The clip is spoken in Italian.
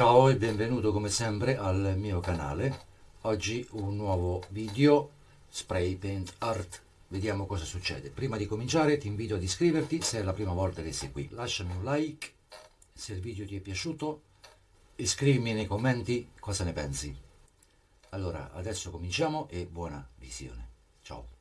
Ciao e benvenuto come sempre al mio canale. Oggi un nuovo video spray paint art. Vediamo cosa succede. Prima di cominciare ti invito ad iscriverti se è la prima volta che sei qui. Lasciami un like se il video ti è piaciuto e scrivimi nei commenti cosa ne pensi. Allora, adesso cominciamo e buona visione. Ciao.